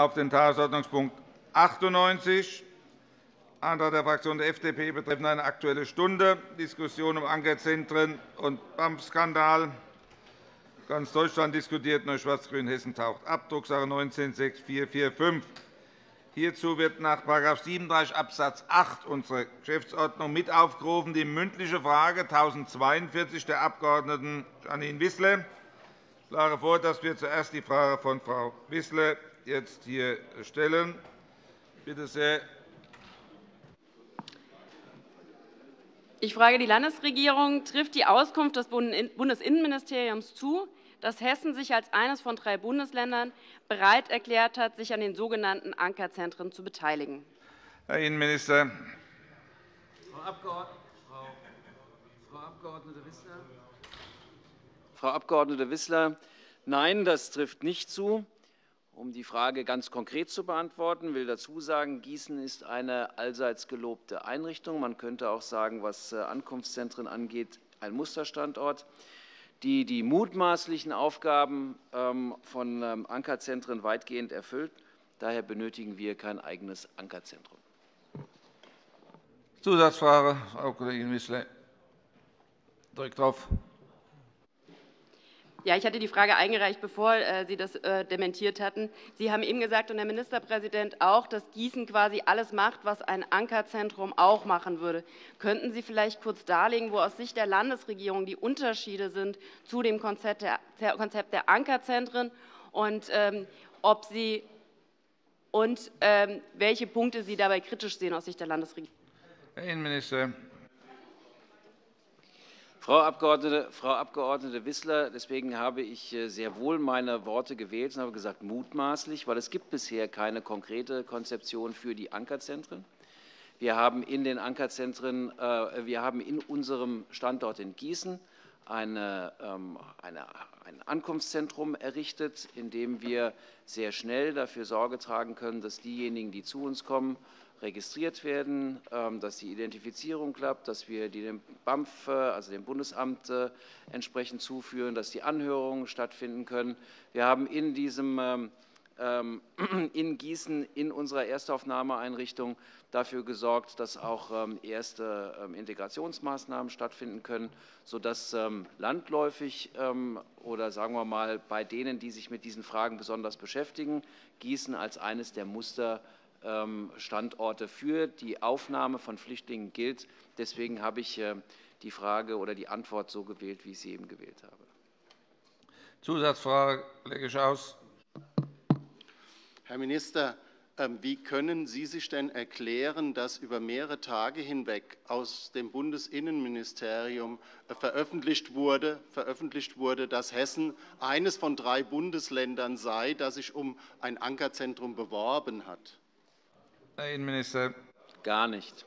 auf den Tagesordnungspunkt 98, Antrag der Fraktion der FDP betreffend eine Aktuelle Stunde, Diskussion um Ankerzentren und BAMF-Skandal. Ganz Deutschland diskutiert, nur Schwarz-Grün Hessen taucht ab, Drucksache 19-6445. Hierzu wird nach § 37 Abs. 8 unserer Geschäftsordnung mit aufgerufen die mündliche Frage 1042 der Abg. Janine Wissler. Ich schlage vor, dass wir zuerst die Frage von Frau Wissler jetzt hier stellen. Bitte sehr. Ich frage die Landesregierung. Trifft die Auskunft des Bundesinnenministeriums zu, dass Hessen sich als eines von drei Bundesländern bereit erklärt hat, sich an den sogenannten Ankerzentren zu beteiligen? Herr Innenminister. Frau Abg. Wissler. Frau Abg. Wissler, nein, das trifft nicht zu. Um die Frage ganz konkret zu beantworten, will dazu sagen, Gießen ist eine allseits gelobte Einrichtung. Man könnte auch sagen, was äh, Ankunftszentren angeht, ein Musterstandort die die mutmaßlichen Aufgaben ähm, von ähm, Ankerzentren weitgehend erfüllt. Daher benötigen wir kein eigenes Ankerzentrum. Zusatzfrage, Frau Kollegin Wissler. Direkt drauf. Ja, ich hatte die Frage eingereicht, bevor äh, Sie das äh, dementiert hatten. Sie haben eben gesagt, und der Ministerpräsident auch, dass Gießen quasi alles macht, was ein Ankerzentrum auch machen würde. Könnten Sie vielleicht kurz darlegen, wo aus Sicht der Landesregierung die Unterschiede sind zu dem Konzept der Ankerzentren und, ähm, ob Sie, und ähm, welche Punkte Sie dabei kritisch sehen aus Sicht der Landesregierung? Herr Innenminister. Frau Abg. Frau Abgeordnete Wissler, deswegen habe ich äh, sehr wohl meine Worte gewählt und habe gesagt mutmaßlich, weil es gibt bisher keine konkrete Konzeption für die Ankerzentren. Wir haben in den Ankerzentren, äh, wir haben in unserem Standort in Gießen eine, ähm, eine, ein Ankunftszentrum errichtet, in dem wir sehr schnell dafür Sorge tragen können, dass diejenigen, die zu uns kommen, registriert werden, ähm, dass die Identifizierung klappt, dass wir die dem BAMF, also dem Bundesamt, äh, entsprechend zuführen, dass die Anhörungen stattfinden können. Wir haben in diesem ähm, ähm, in Gießen in unserer Erstaufnahmeeinrichtung dafür gesorgt, dass auch erste Integrationsmaßnahmen stattfinden können, sodass landläufig oder sagen wir mal bei denen, die sich mit diesen Fragen besonders beschäftigen, Gießen als eines der Muster Standorte für die Aufnahme von Flüchtlingen gilt. Deswegen habe ich äh, die Frage oder die Antwort so gewählt, wie ich sie eben gewählt habe. Zusatzfrage, Kollege Schaus. Herr Minister, ähm, wie können Sie sich denn erklären, dass über mehrere Tage hinweg aus dem Bundesinnenministerium äh, veröffentlicht wurde, veröffentlicht wurde, dass Hessen eines von drei Bundesländern sei, das sich um ein Ankerzentrum beworben hat? Herr Innenminister. Gar nicht.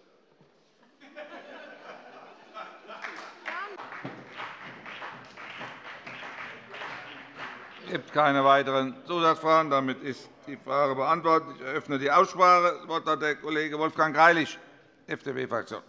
Es gibt keine weiteren Zusatzfragen. Damit ist die Frage beantwortet. Ich eröffne die Aussprache. Das Wort hat der Kollege Wolfgang Greilich, FDP-Fraktion.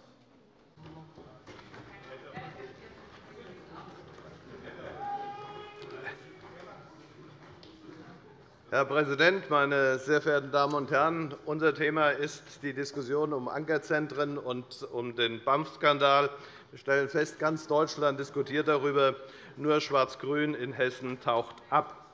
Herr Präsident, meine sehr verehrten Damen und Herren! Unser Thema ist die Diskussion um Ankerzentren und um den BAMF-Skandal. Wir stellen fest, ganz Deutschland diskutiert darüber. Nur Schwarz-Grün in Hessen taucht ab.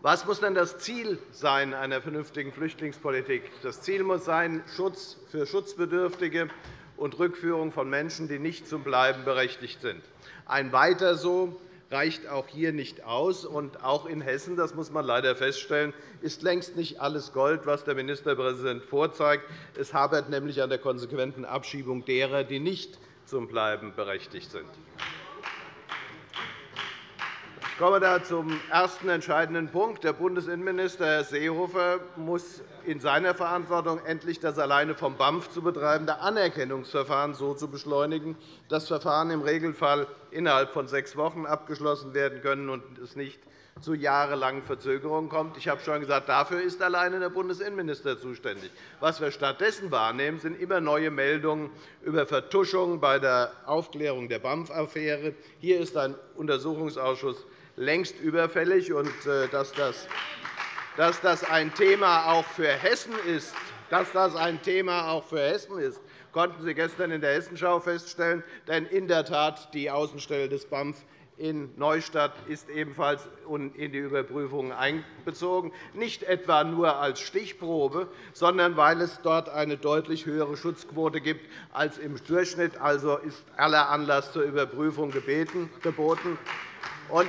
Was muss denn das Ziel sein einer vernünftigen Flüchtlingspolitik? sein? Das Ziel muss sein Schutz für Schutzbedürftige und Rückführung von Menschen, die nicht zum Bleiben berechtigt sind. Ein Weiter so reicht auch hier nicht aus. Und auch in Hessen, das muss man leider feststellen, ist längst nicht alles Gold, was der Ministerpräsident vorzeigt. Es hapert nämlich an der konsequenten Abschiebung derer, die nicht zum Bleiben berechtigt sind. Ich komme da zum ersten entscheidenden Punkt. Der Bundesinnenminister, Herr Seehofer, muss in seiner Verantwortung endlich das alleine vom BAMF zu betreibende Anerkennungsverfahren so zu beschleunigen, dass Verfahren im Regelfall innerhalb von sechs Wochen abgeschlossen werden können und es nicht zu jahrelangen Verzögerungen kommt. Ich habe schon gesagt, dafür ist alleine der Bundesinnenminister zuständig. Was wir stattdessen wahrnehmen, sind immer neue Meldungen über Vertuschungen bei der Aufklärung der BAMF-Affäre. Hier ist ein Untersuchungsausschuss längst überfällig. Und, äh, dass das dass das ein Thema auch für Hessen ist, dass das ein Thema auch für Hessen ist, konnten Sie gestern in der Hessenschau feststellen. Denn in der Tat, die Außenstelle des BAMF in Neustadt ist ebenfalls in die Überprüfungen einbezogen, nicht etwa nur als Stichprobe, sondern weil es dort eine deutlich höhere Schutzquote gibt als im Durchschnitt. Also ist aller Anlass zur Überprüfung geboten.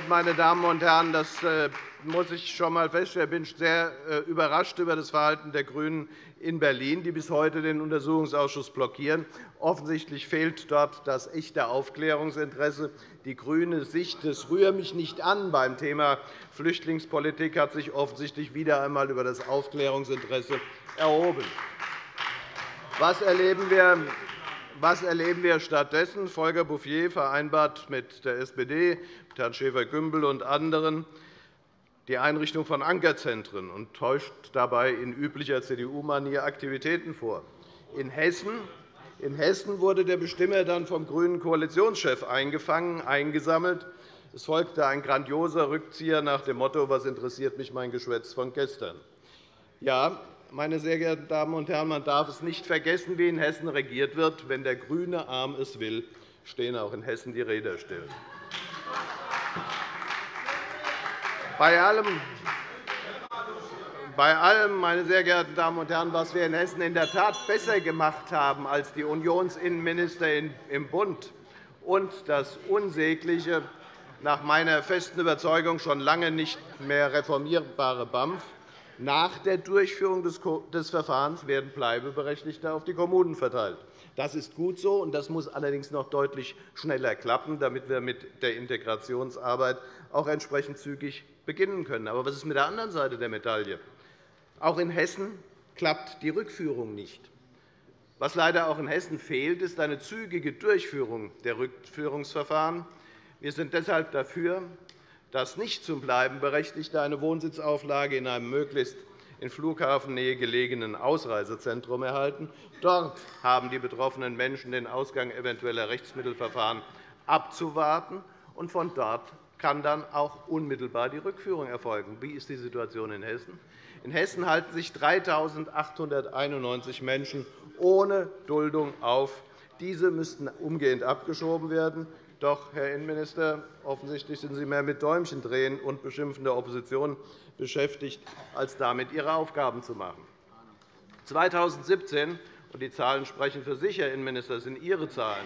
meine Damen und Herren, das äh, muss ich schon einmal feststellen. Ich bin sehr äh, überrascht über das Verhalten der GRÜNEN in Berlin, die bis heute den Untersuchungsausschuss blockieren. Offensichtlich fehlt dort das echte Aufklärungsinteresse. Die grüne Sicht des Rühr mich nicht an beim Thema Flüchtlingspolitik hat sich offensichtlich wieder einmal über das Aufklärungsinteresse erhoben. Was erleben wir was erleben wir stattdessen? Volker Bouffier vereinbart mit der SPD, mit Herrn Schäfer-Gümbel und anderen die Einrichtung von Ankerzentren und täuscht dabei in üblicher CDU-Manier Aktivitäten vor. In Hessen in Hessen wurde der Bestimmer dann vom grünen Koalitionschef eingefangen, eingesammelt. Es folgte ein grandioser Rückzieher nach dem Motto, was interessiert mich mein Geschwätz von gestern. Ja, meine sehr geehrten Damen und Herren, man darf es nicht vergessen, wie in Hessen regiert wird. Wenn der grüne Arm es will, stehen auch in Hessen die Räder still. Bei allem, bei allem, meine sehr geehrten Damen und Herren, was wir in Hessen in der Tat besser gemacht haben als die Unionsinnenminister im Bund und das unsägliche, nach meiner festen Überzeugung schon lange nicht mehr reformierbare BAMF, nach der Durchführung des Verfahrens werden Bleibeberechtigte auf die Kommunen verteilt. Das ist gut so, und das muss allerdings noch deutlich schneller klappen, damit wir mit der Integrationsarbeit auch entsprechend zügig beginnen können. Aber was ist mit der anderen Seite der Medaille? Auch in Hessen klappt die Rückführung nicht. Was leider auch in Hessen fehlt, ist eine zügige Durchführung der Rückführungsverfahren. Wir sind deshalb dafür, dass nicht zum Bleiben Berechtigte eine Wohnsitzauflage in einem möglichst in Flughafennähe gelegenen Ausreisezentrum erhalten. Dort haben die betroffenen Menschen den Ausgang eventueller Rechtsmittelverfahren abzuwarten, und von dort kann dann auch unmittelbar die Rückführung erfolgen. Wie ist die Situation in Hessen? In Hessen halten sich 3.891 Menschen ohne Duldung auf. Diese müssten umgehend abgeschoben werden. Doch, Herr Innenminister, offensichtlich sind Sie mehr mit Däumchendrehen und Beschimpfen der Opposition beschäftigt, als damit Ihre Aufgaben zu machen. 2017 und die Zahlen sprechen für sich, Herr Innenminister, sind Ihre Zahlen.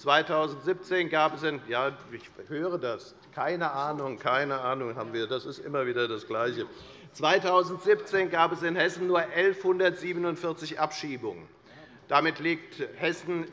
2017 gab es in, ja, ich höre das, keine Ahnung, keine Ahnung haben wir. Das ist immer wieder das Gleiche. 2017 gab es in Hessen nur 1.147 Abschiebungen. Damit liegt Hessen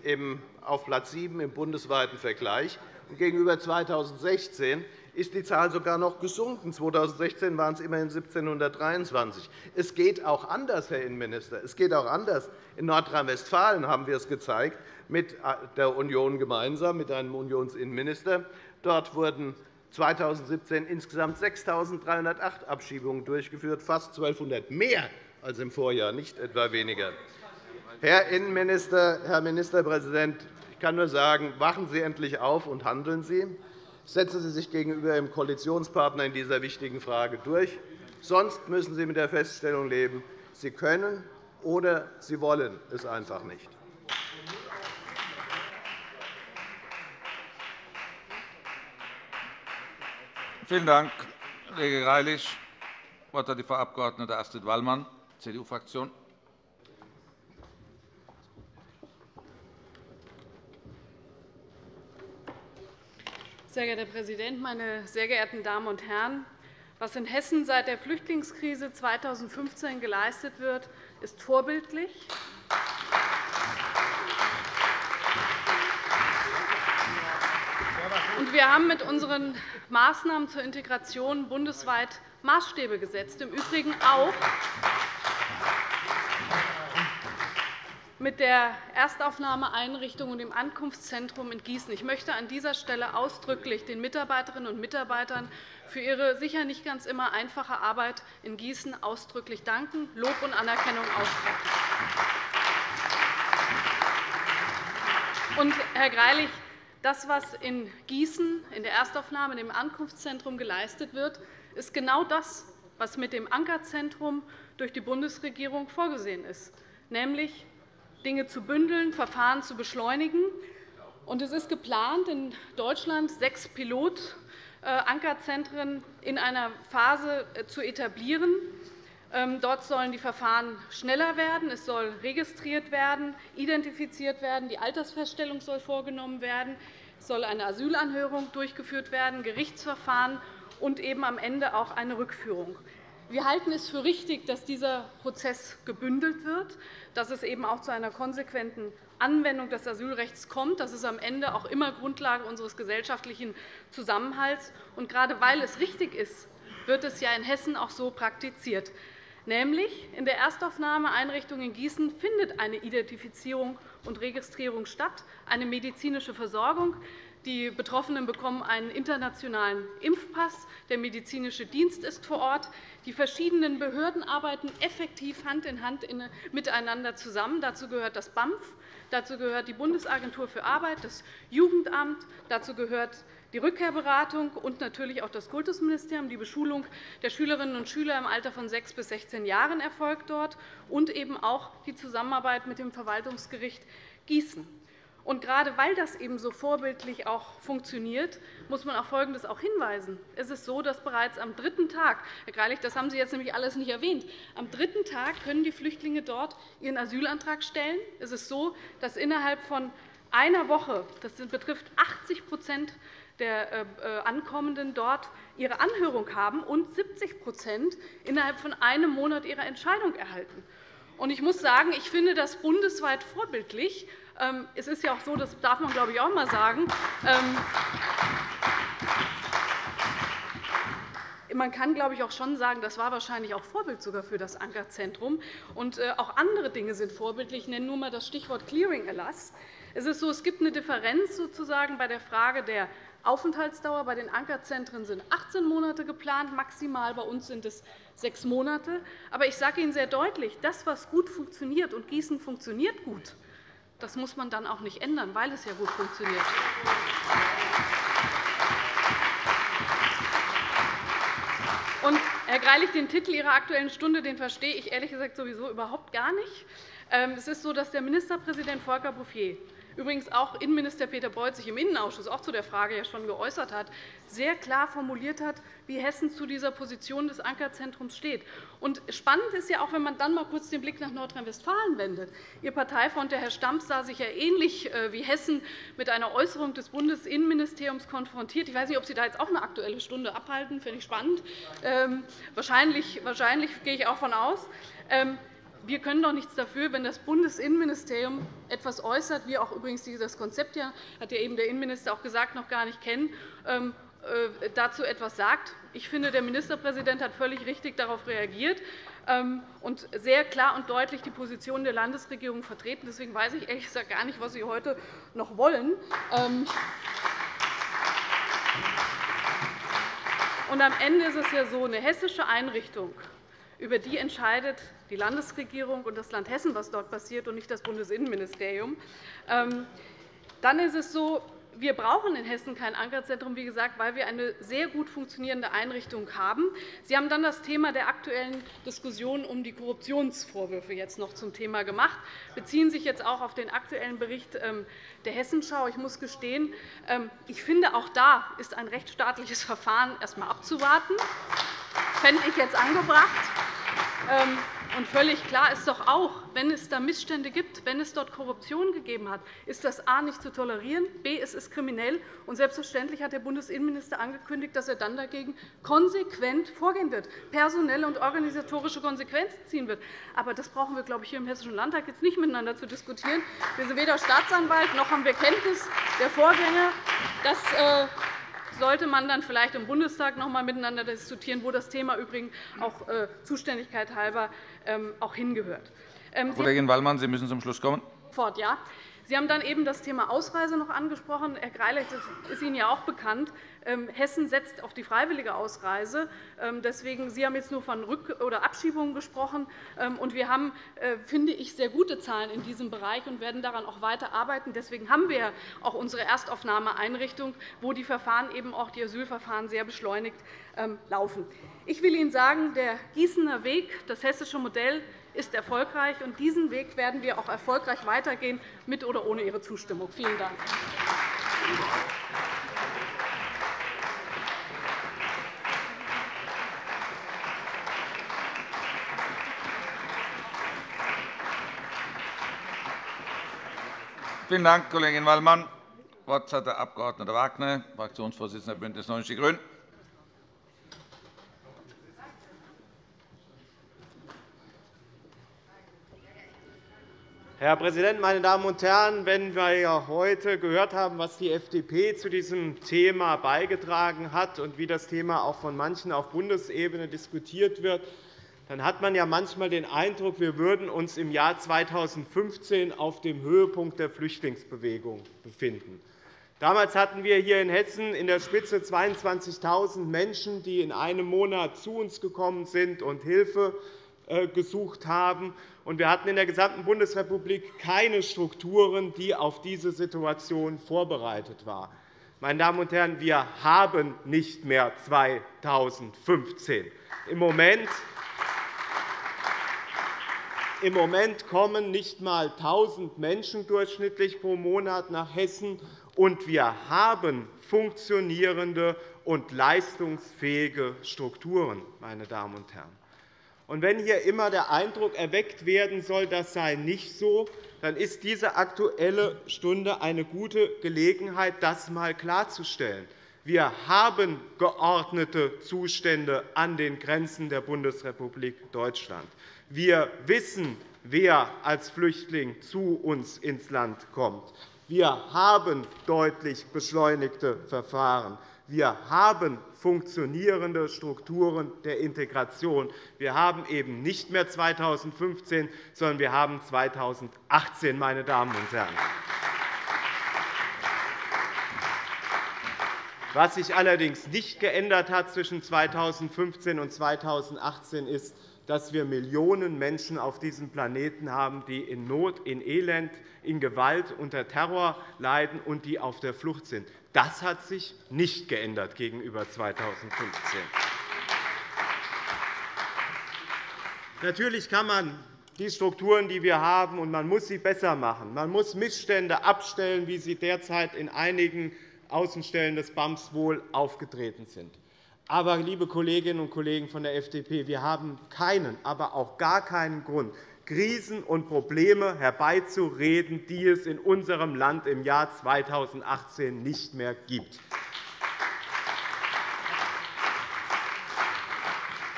auf Platz 7 im bundesweiten Vergleich. Gegenüber 2016 ist die Zahl sogar noch gesunken. 2016 waren es immerhin 1.723. Es geht auch anders, Herr Innenminister. Es geht auch anders. In Nordrhein-Westfalen haben wir es gezeigt, mit der Union gemeinsam, mit einem Unionsinnenminister. Dort wurden 2017 insgesamt 6.308 Abschiebungen durchgeführt, fast 1.200 mehr als im Vorjahr, nicht etwa weniger. Herr Innenminister, Herr Ministerpräsident, ich kann nur sagen, wachen Sie endlich auf und handeln Sie. Setzen Sie sich gegenüber Ihrem Koalitionspartner in dieser wichtigen Frage durch. Sonst müssen Sie mit der Feststellung leben, Sie können oder Sie wollen es einfach nicht. Vielen Dank, Kollege Greilich. Das Wort hat die Frau Abg. Astrid Wallmann, CDU-Fraktion. Sehr geehrter Herr Präsident, meine sehr geehrten Damen und Herren! Was in Hessen seit der Flüchtlingskrise 2015 geleistet wird, ist vorbildlich. Wir haben mit unseren Maßnahmen zur Integration bundesweit Maßstäbe gesetzt, im Übrigen auch mit der Erstaufnahmeeinrichtung und dem Ankunftszentrum in Gießen. Ich möchte an dieser Stelle ausdrücklich den Mitarbeiterinnen und Mitarbeitern für ihre sicher nicht ganz immer einfache Arbeit in Gießen ausdrücklich danken, Lob und Anerkennung aussprechen. Und, Herr Greilich, das, was in Gießen in der Erstaufnahme, dem Ankunftszentrum geleistet wird, ist genau das, was mit dem Ankerzentrum durch die Bundesregierung vorgesehen ist, nämlich Dinge zu bündeln, Verfahren zu beschleunigen. Es ist geplant, in Deutschland sechs Pilot-Ankerzentren in einer Phase äh, zu etablieren. Ähm, dort sollen die Verfahren schneller werden, es soll registriert werden, identifiziert werden, die Altersfeststellung soll vorgenommen werden, soll eine Asylanhörung durchgeführt werden, Gerichtsverfahren und eben am Ende auch eine Rückführung. Wir halten es für richtig, dass dieser Prozess gebündelt wird, dass es eben auch zu einer konsequenten Anwendung des Asylrechts kommt. Das ist am Ende auch immer Grundlage unseres gesellschaftlichen Zusammenhalts. Und gerade weil es richtig ist, wird es ja in Hessen auch so praktiziert. Nämlich in der Erstaufnahmeeinrichtung in Gießen findet eine Identifizierung und Registrierung statt, eine medizinische Versorgung. Die Betroffenen bekommen einen internationalen Impfpass. Der medizinische Dienst ist vor Ort. Die verschiedenen Behörden arbeiten effektiv Hand in Hand miteinander zusammen. Dazu gehört das BAMF, dazu gehört die Bundesagentur für Arbeit, das Jugendamt, dazu gehört die Rückkehrberatung und natürlich auch das Kultusministerium. Die Beschulung der Schülerinnen und Schüler im Alter von 6 bis 16 Jahren erfolgt dort und eben auch die Zusammenarbeit mit dem Verwaltungsgericht Gießen. Und gerade weil das eben so vorbildlich auch funktioniert, muss man auf Folgendes auch hinweisen. Es ist so, dass bereits am dritten Tag, Herr Greilich, das haben Sie jetzt nämlich alles nicht erwähnt, am dritten Tag können die Flüchtlinge dort ihren Asylantrag stellen. Es ist so, dass innerhalb von einer Woche, das betrifft 80 der äh, äh, Ankommenden dort ihre Anhörung haben und 70% innerhalb von einem Monat ihre Entscheidung erhalten. Ich muss sagen, ich finde das bundesweit vorbildlich. Ähm, es ist ja auch so, das darf man, glaube ich, auch einmal sagen, ähm, man kann, glaube ich, auch schon sagen, das war wahrscheinlich auch Vorbild sogar für das Ankerzentrum. Und äh, auch andere Dinge sind vorbildlich. Ich nenne nur einmal das Stichwort Clearing-Erlass. Es ist so, es gibt eine Differenz sozusagen bei der Frage der Aufenthaltsdauer. Bei den Ankerzentren sind 18 Monate geplant, maximal bei uns sind es sechs Monate. Aber ich sage Ihnen sehr deutlich, das, was gut funktioniert, und Gießen funktioniert gut, das muss man dann auch nicht ändern, weil es ja gut funktioniert. Und, Herr Greilich, den Titel Ihrer Aktuellen Stunde den verstehe ich ehrlich gesagt sowieso überhaupt gar nicht. Ähm, es ist so, dass der Ministerpräsident Volker Bouffier übrigens auch Innenminister Peter Beuth sich im Innenausschuss auch zu der Frage ja schon geäußert hat, sehr klar formuliert hat, wie Hessen zu dieser Position des Ankerzentrums steht. Und spannend ist ja auch, wenn man dann mal kurz den Blick nach Nordrhein-Westfalen wendet. Ihr Parteifreund, der Herr Stamp, sah sich ja ähnlich äh, wie Hessen mit einer Äußerung des Bundesinnenministeriums konfrontiert. Ich weiß nicht, ob Sie da jetzt auch eine Aktuelle Stunde abhalten. Finde ich spannend. Ähm, wahrscheinlich, wahrscheinlich gehe ich auch von aus. Ähm, wir können doch nichts dafür, wenn das Bundesinnenministerium etwas äußert, wir auch übrigens dieses Konzept ja, hat ja eben der Innenminister auch gesagt, noch gar nicht kennen, ähm, äh, dazu etwas sagt. Ich finde, der Ministerpräsident hat völlig richtig darauf reagiert ähm, und sehr klar und deutlich die Position der Landesregierung vertreten. Deswegen weiß ich ehrlich gesagt gar nicht, was Sie heute noch wollen. Ähm, und am Ende ist es ja so, eine hessische Einrichtung über die entscheidet die Landesregierung und das Land Hessen, was dort passiert, und nicht das Bundesinnenministerium. Ähm, dann ist es so, wir brauchen in Hessen kein Ankerzentrum, wie gesagt, weil wir eine sehr gut funktionierende Einrichtung haben. Sie haben dann das Thema der aktuellen Diskussion um die Korruptionsvorwürfe jetzt noch zum Thema gemacht, beziehen sich jetzt auch auf den aktuellen Bericht ähm, der Hessenschau. Ich muss gestehen, ähm, ich finde, auch da ist ein rechtsstaatliches Verfahren erst einmal abzuwarten. Das fände ich jetzt angebracht. Und völlig klar ist doch auch, wenn es da Missstände gibt, wenn es dort Korruption gegeben hat, ist das a. nicht zu tolerieren, b. es ist kriminell. Und selbstverständlich hat der Bundesinnenminister angekündigt, dass er dann dagegen konsequent vorgehen wird, personelle und organisatorische Konsequenzen ziehen wird. Aber das brauchen wir, glaube ich, hier im Hessischen Landtag jetzt nicht miteinander zu diskutieren. Wir sind weder Staatsanwalt noch haben wir Kenntnis der Vorgänge. Das äh, sollte man dann vielleicht im Bundestag noch einmal miteinander diskutieren, wo das Thema übrigens auch äh, Zuständigkeit halber ähm, auch hingehört. Ähm, Kollegin Wallmann, Sie müssen zum Schluss kommen. Fort, ja. Sie haben dann eben das Thema Ausreise noch angesprochen. Herr Greilich, das ist Ihnen ja auch bekannt. Ähm, Hessen setzt auf die freiwillige Ausreise. Ähm, deswegen, Sie haben jetzt nur von Rück- oder Abschiebungen gesprochen. Ähm, und wir haben, äh, finde ich, sehr gute Zahlen in diesem Bereich und werden daran auch weiter arbeiten. Deswegen haben wir auch unsere Erstaufnahmeeinrichtung, wo die Verfahren eben auch die Asylverfahren sehr beschleunigt laufen. Ich will Ihnen sagen, der Gießener Weg, das hessische Modell, ist erfolgreich. und Diesen Weg werden wir auch erfolgreich weitergehen, mit oder ohne Ihre Zustimmung. Vielen Dank. Vielen Dank, Kollegin Wallmann. Das Wort hat der Abg. Wagner, Fraktionsvorsitzender der BÜNDNIS 90 die GRÜNEN. Herr Präsident, meine Damen und Herren! Wenn wir heute gehört haben, was die FDP zu diesem Thema beigetragen hat und wie das Thema auch von manchen auf Bundesebene diskutiert wird, dann hat man ja manchmal den Eindruck, wir würden uns im Jahr 2015 auf dem Höhepunkt der Flüchtlingsbewegung befinden. Damals hatten wir hier in Hessen in der Spitze 22.000 Menschen, die in einem Monat zu uns gekommen sind und Hilfe gesucht haben. Wir hatten in der gesamten Bundesrepublik keine Strukturen, die auf diese Situation vorbereitet waren. Meine Damen und Herren, wir haben nicht mehr 2015. Im Moment im Moment kommen nicht einmal 1.000 Menschen durchschnittlich pro Monat nach Hessen, und wir haben funktionierende und leistungsfähige Strukturen. Meine Damen und Herren. Und wenn hier immer der Eindruck erweckt werden soll, das sei nicht so, dann ist diese Aktuelle Stunde eine gute Gelegenheit, das einmal klarzustellen. Wir haben geordnete Zustände an den Grenzen der Bundesrepublik Deutschland. Wir wissen, wer als Flüchtling zu uns ins Land kommt. Wir haben deutlich beschleunigte Verfahren. Wir haben funktionierende Strukturen der Integration. Wir haben eben nicht mehr 2015, sondern wir haben 2018, meine Damen und Herren. Was sich allerdings nicht geändert hat zwischen 2015 und 2018 ist, dass wir Millionen Menschen auf diesem Planeten haben, die in Not, in Elend, in Gewalt, unter Terror leiden und die auf der Flucht sind. Das hat sich nicht geändert gegenüber 2015. Natürlich kann man die Strukturen, die wir haben, und man muss sie besser machen. Man muss Missstände abstellen, wie sie derzeit in einigen Außenstellen des BAMS wohl aufgetreten sind. Aber, liebe Kolleginnen und Kollegen von der FDP, wir haben keinen, aber auch gar keinen Grund, Krisen und Probleme herbeizureden, die es in unserem Land im Jahr 2018 nicht mehr gibt.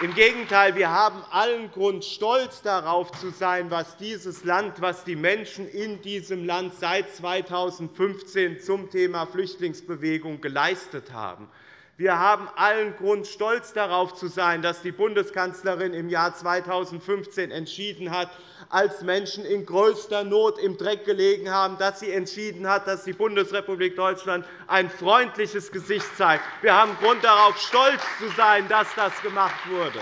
Im Gegenteil, wir haben allen Grund, stolz darauf zu sein, was dieses Land, was die Menschen in diesem Land seit 2015 zum Thema Flüchtlingsbewegung geleistet haben. Wir haben allen Grund, stolz darauf zu sein, dass die Bundeskanzlerin im Jahr 2015 entschieden hat, als Menschen in größter Not im Dreck gelegen haben, dass sie entschieden hat, dass die Bundesrepublik Deutschland ein freundliches Gesicht zeigt. Wir haben Grund darauf, stolz zu sein, dass das gemacht wurde.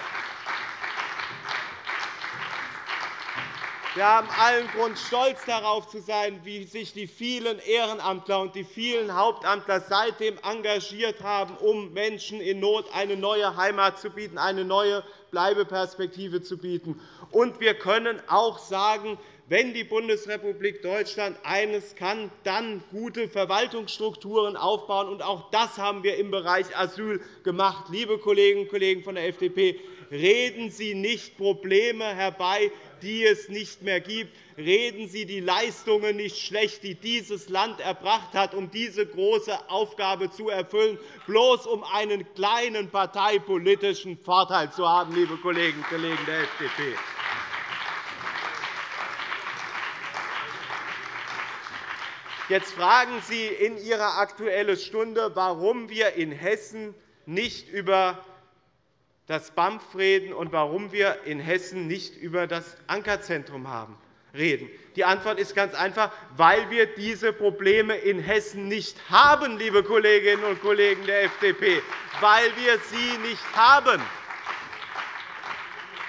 Wir haben allen Grund, stolz darauf zu sein, wie sich die vielen Ehrenamtler und die vielen Hauptamtler seitdem engagiert haben, um Menschen in Not eine neue Heimat zu bieten, eine neue Bleibeperspektive zu bieten. Und wir können auch sagen, wenn die Bundesrepublik Deutschland eines kann, dann gute Verwaltungsstrukturen aufbauen. Und auch das haben wir im Bereich Asyl gemacht. Liebe Kolleginnen und Kollegen von der FDP, reden Sie nicht Probleme herbei, die es nicht mehr gibt. Reden Sie die Leistungen nicht schlecht, die dieses Land erbracht hat, um diese große Aufgabe zu erfüllen, bloß um einen kleinen parteipolitischen Vorteil zu haben, liebe Kolleginnen und Kollegen der FDP. Jetzt fragen Sie in Ihrer Aktuellen Stunde, warum wir in Hessen nicht über das BAMF reden und warum wir in Hessen nicht über das Ankerzentrum haben. reden? Die Antwort ist ganz einfach, weil wir diese Probleme in Hessen nicht haben, liebe Kolleginnen und Kollegen der FDP, weil wir sie nicht haben.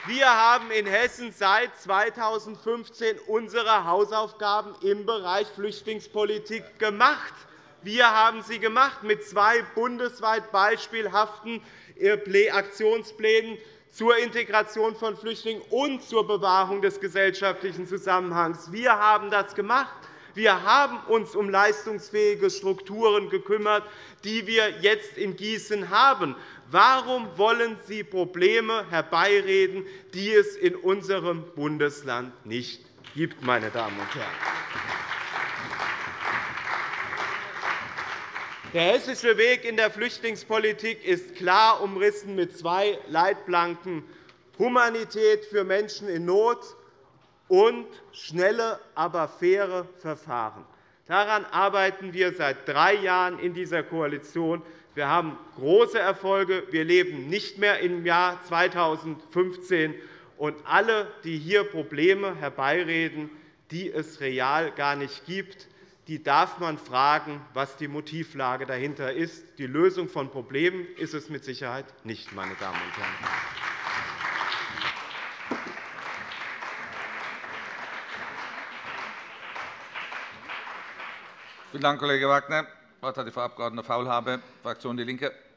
Wir haben in Hessen seit 2015 unsere Hausaufgaben im Bereich Flüchtlingspolitik gemacht. Wir haben sie gemacht mit zwei bundesweit beispielhaften Aktionsplänen zur Integration von Flüchtlingen und zur Bewahrung des gesellschaftlichen Zusammenhangs. Wir haben das gemacht. Wir haben uns um leistungsfähige Strukturen gekümmert, die wir jetzt in Gießen haben. Warum wollen Sie Probleme herbeireden, die es in unserem Bundesland nicht gibt, meine Damen und Herren? Der hessische Weg in der Flüchtlingspolitik ist klar umrissen mit zwei Leitplanken Humanität für Menschen in Not und schnelle, aber faire Verfahren. Daran arbeiten wir seit drei Jahren in dieser Koalition. Wir haben große Erfolge. Wir leben nicht mehr im Jahr 2015. Und alle, die hier Probleme herbeireden, die es real gar nicht gibt, die darf man fragen, was die Motivlage dahinter ist. Die Lösung von Problemen ist es mit Sicherheit nicht, meine Damen und Herren. Vielen Dank, Kollege Wagner. Das Wort hat die Frau Abg. Faulhaber, Fraktion DIE LINKE.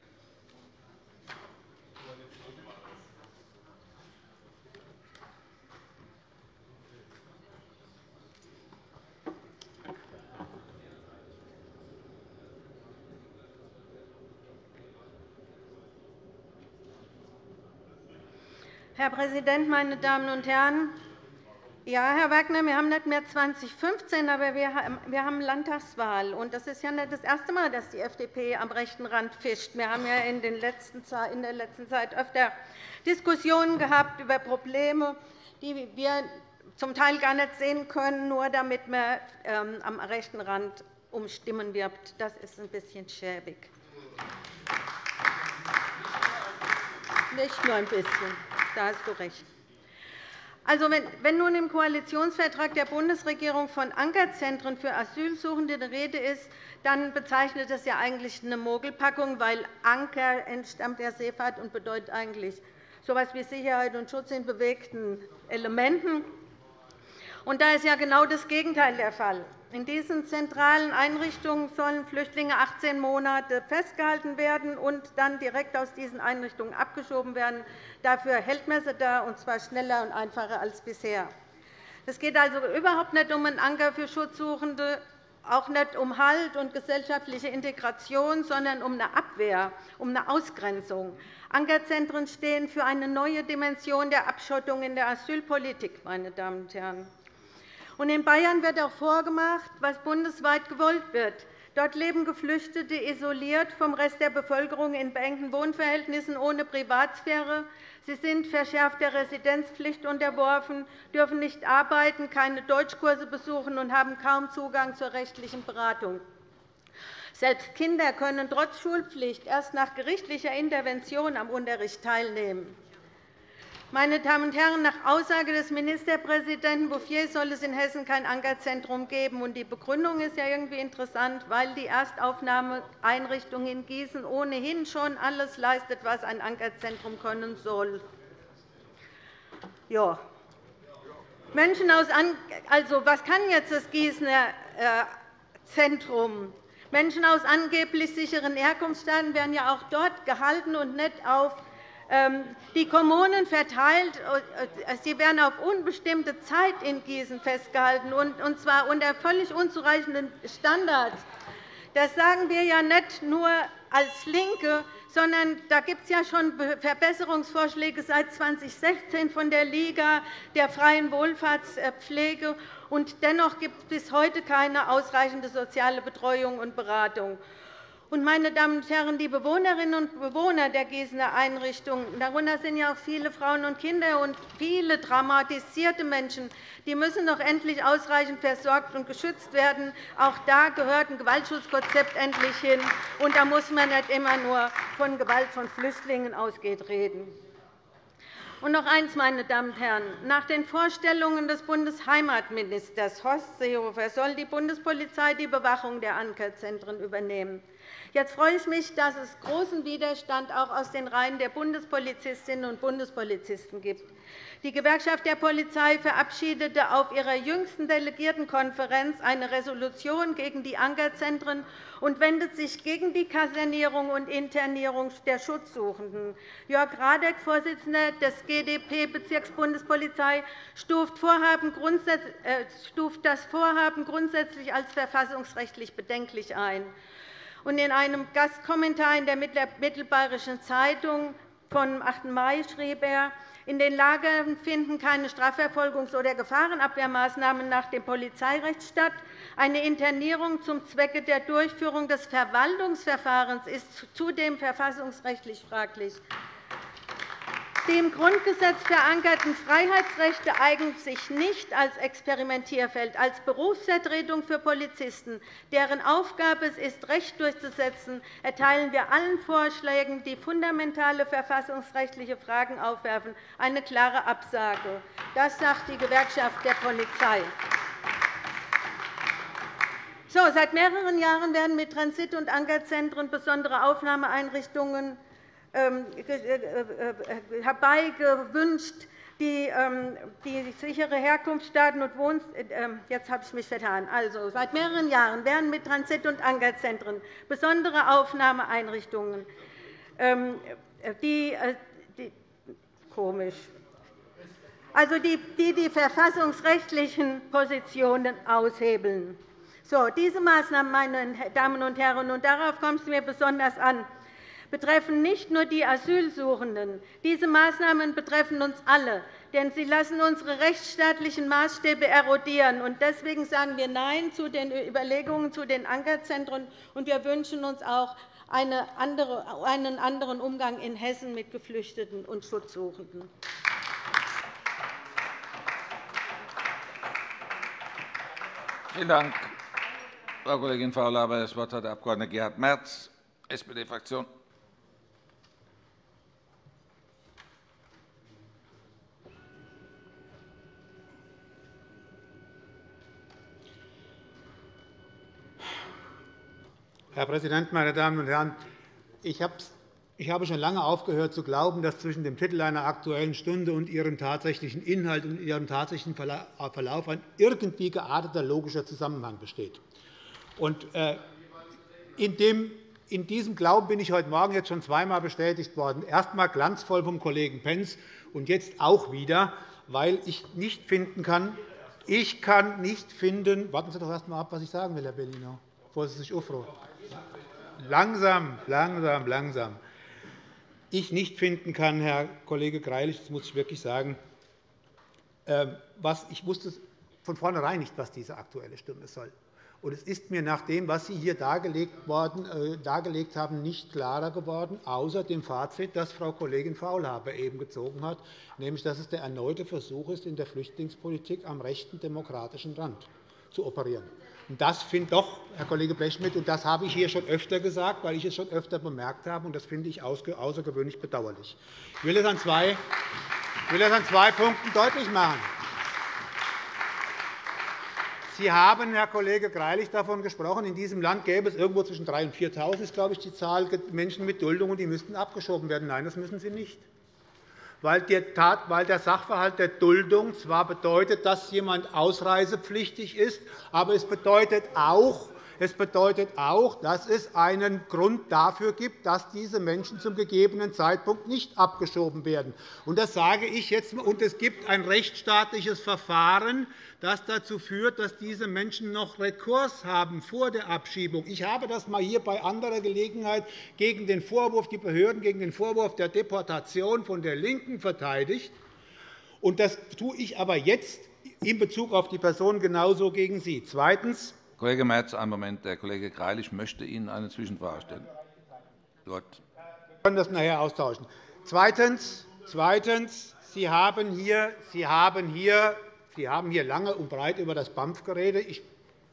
Herr Präsident, meine Damen und Herren! Ja, Herr Wagner, wir haben nicht mehr 2015, aber wir haben Landtagswahl. Das ist ja nicht das erste Mal, dass die FDP am rechten Rand fischt. Wir haben ja in, der letzten Zeit öfter Diskussionen gehabt über Probleme, die wir zum Teil gar nicht sehen können, nur damit man ähm, am rechten Rand um Stimmen wirbt. Das ist ein bisschen schäbig. Nicht nur ein bisschen. Da hast du recht. Also, wenn nun im Koalitionsvertrag der Bundesregierung von Ankerzentren für Asylsuchende die Rede ist, dann bezeichnet das ja eigentlich eine Mogelpackung, weil Anker entstammt der Seefahrt und bedeutet eigentlich so etwas wie Sicherheit und Schutz in bewegten Elementen. Und da ist ja genau das Gegenteil der Fall. In diesen zentralen Einrichtungen sollen Flüchtlinge 18 Monate festgehalten werden und dann direkt aus diesen Einrichtungen abgeschoben werden. Dafür hält man sie da, und zwar schneller und einfacher als bisher. Es geht also überhaupt nicht um einen Anker für Schutzsuchende, auch nicht um Halt und gesellschaftliche Integration, sondern um eine Abwehr, um eine Ausgrenzung. Ankerzentren stehen für eine neue Dimension der Abschottung in der Asylpolitik. Meine Damen und Herren. In Bayern wird auch vorgemacht, was bundesweit gewollt wird. Dort leben Geflüchtete isoliert vom Rest der Bevölkerung in beengten Wohnverhältnissen ohne Privatsphäre. Sie sind verschärfter Residenzpflicht unterworfen, dürfen nicht arbeiten, keine Deutschkurse besuchen und haben kaum Zugang zur rechtlichen Beratung. Selbst Kinder können trotz Schulpflicht erst nach gerichtlicher Intervention am Unterricht teilnehmen. Meine Damen und Herren, nach Aussage des Ministerpräsidenten Bouffier soll es in Hessen kein Ankerzentrum geben. Die Begründung ist ja irgendwie interessant, weil die Erstaufnahmeeinrichtung in Gießen ohnehin schon alles leistet, was ein Ankerzentrum können soll. Ja. Menschen aus also, was kann jetzt das Gießener äh, Zentrum? Menschen aus angeblich sicheren Herkunftsstaaten werden ja auch dort gehalten und nicht auf die Kommunen verteilt, äh, sie werden auf unbestimmte Zeit in Gießen festgehalten, und zwar unter völlig unzureichenden Standards. Das sagen wir ja nicht nur als LINKE, sondern da gibt es ja schon Verbesserungsvorschläge seit 2016 von der Liga der freien Wohlfahrtspflege. Und dennoch gibt es bis heute keine ausreichende soziale Betreuung und Beratung. Meine Damen und Herren, die Bewohnerinnen und Bewohner der Gießener Einrichtungen, darunter sind ja auch viele Frauen und Kinder und viele traumatisierte Menschen, die müssen doch endlich ausreichend versorgt und geschützt werden. Auch da gehört ein Gewaltschutzkonzept endlich hin. Und da muss man nicht immer nur von Gewalt von Flüchtlingen ausgeht reden. Und noch eines, meine Damen und Herren. Nach den Vorstellungen des Bundesheimatministers Horst Seehofer soll die Bundespolizei die Bewachung der Ankerzentren übernehmen. Jetzt freue ich mich, dass es großen Widerstand auch aus den Reihen der Bundespolizistinnen und Bundespolizisten gibt. Die Gewerkschaft der Polizei verabschiedete auf ihrer jüngsten Delegiertenkonferenz eine Resolution gegen die Ankerzentren und wendet sich gegen die Kasernierung und Internierung der Schutzsuchenden. Jörg Radek, Vorsitzender des GdP-Bezirksbundespolizei, äh, stuft das Vorhaben grundsätzlich als verfassungsrechtlich bedenklich ein. In einem Gastkommentar in der Mittelbayerischen Zeitung vom 8. Mai schrieb er, in den Lagern finden keine Strafverfolgungs- oder Gefahrenabwehrmaßnahmen nach dem Polizeirecht statt. Eine Internierung zum Zwecke der Durchführung des Verwaltungsverfahrens ist zudem verfassungsrechtlich fraglich. Die im Grundgesetz verankerten Freiheitsrechte eignen sich nicht als Experimentierfeld, als Berufsvertretung für Polizisten, deren Aufgabe es ist, Recht durchzusetzen, erteilen wir allen Vorschlägen, die fundamentale verfassungsrechtliche Fragen aufwerfen, eine klare Absage. Das sagt die Gewerkschaft der Polizei. So, seit mehreren Jahren werden mit Transit- und Ankerzentren besondere Aufnahmeeinrichtungen herbeigewünscht, die, ähm, die sichere Herkunftsstaaten und Wohn äh, ähm, jetzt habe ich mich vertan. Also, seit mehreren Jahren werden mit Transit- und Ankerzentren besondere Aufnahmeeinrichtungen, die, die komisch, also die, die die verfassungsrechtlichen Positionen aushebeln. So, diese Maßnahmen, meine Damen und Herren, und darauf kommt es mir besonders an, betreffen nicht nur die Asylsuchenden. Diese Maßnahmen betreffen uns alle, denn sie lassen unsere rechtsstaatlichen Maßstäbe erodieren. Deswegen sagen wir Nein zu den Überlegungen zu den Ankerzentren, und wir wünschen uns auch einen anderen Umgang in Hessen mit Geflüchteten und Schutzsuchenden. Vielen Dank, Frau Kollegin Faulhaber. Das Wort hat der Abg. Gerhard Merz, SPD-Fraktion. Herr Präsident, meine Damen und Herren! Ich habe schon lange aufgehört zu glauben, dass zwischen dem Titel einer Aktuellen Stunde und ihrem tatsächlichen Inhalt und ihrem tatsächlichen Verlauf ein irgendwie gearteter logischer Zusammenhang besteht. Äh, in diesem Glauben bin ich heute Morgen jetzt schon zweimal bestätigt worden. Erst einmal glanzvoll vom Kollegen Pentz und jetzt auch wieder, weil ich nicht finden kann, ich kann nicht finden, warten Sie doch erst einmal ab, was ich sagen will, Herr Bellino, bevor Sie sich aufrufen langsam, langsam, langsam. Ich nicht finden kann, Herr Kollege Greilich, das muss ich wirklich sagen, ähm, was, ich wusste von vornherein nicht, was diese Aktuelle Stunde soll. Und es ist mir nach dem, was Sie hier dargelegt, worden, äh, dargelegt haben, nicht klarer geworden, außer dem Fazit, das Frau Kollegin Faulhaber eben gezogen hat, nämlich dass es der erneute Versuch ist, in der Flüchtlingspolitik am rechten demokratischen Rand zu operieren. Das finde doch, Herr Kollege Blechschmidt, und das habe ich hier schon öfter gesagt, weil ich es schon öfter bemerkt habe, und das finde ich außergewöhnlich bedauerlich. Ich will es an zwei, will es an zwei Punkten deutlich machen. Sie haben, Herr Kollege Greilich, davon gesprochen, in diesem Land gäbe es irgendwo zwischen 3.000 und 4.000 ist, glaube ich, die Zahl Menschen mit Duldung, und die müssten abgeschoben werden. Nein, das müssen sie nicht weil der Sachverhalt der Duldung zwar bedeutet, dass jemand ausreisepflichtig ist, aber es bedeutet auch, es bedeutet auch, dass es einen Grund dafür gibt, dass diese Menschen zum gegebenen Zeitpunkt nicht abgeschoben werden. Das sage ich jetzt. Und es gibt ein rechtsstaatliches Verfahren, das dazu führt, dass diese Menschen noch Rekurs haben vor der Abschiebung. Ich habe das einmal hier bei anderer Gelegenheit gegen den Vorwurf, die Behörden gegen den Vorwurf der Deportation von der LINKEN verteidigt. Das tue ich aber jetzt in Bezug auf die Person genauso gegen Sie. Zweitens. Kollege Merz, einen Moment. Der Kollege Greilich möchte Ihnen eine Zwischenfrage stellen. Gut. Wir können das nachher austauschen. Zweitens. Zweitens. Sie haben hier, Sie haben hier, Sie haben hier lange und breit über das BAMF geredet. Ich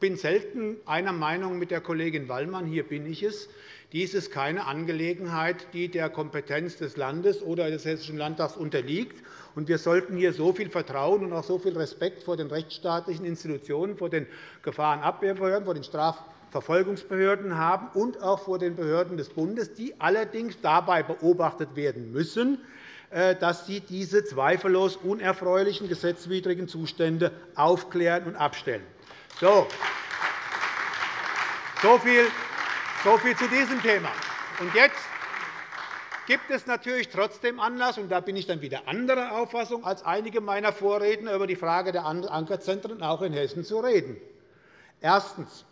bin selten einer Meinung mit der Kollegin Wallmann. Hier bin ich es. Dies ist keine Angelegenheit, die der Kompetenz des Landes oder des Hessischen Landtags unterliegt. Wir sollten hier so viel Vertrauen und auch so viel Respekt vor den rechtsstaatlichen Institutionen, vor den Gefahrenabwehrbehörden, vor den Strafverfolgungsbehörden haben und auch vor den Behörden des Bundes, die allerdings dabei beobachtet werden müssen, äh, dass sie diese zweifellos unerfreulichen gesetzwidrigen Zustände aufklären und abstellen. So. Viel, so viel zu diesem Thema. Und jetzt gibt es natürlich trotzdem Anlass, und da bin ich dann wieder anderer Auffassung als einige meiner Vorredner, über die Frage der Ankerzentren auch in Hessen zu reden. Erstens.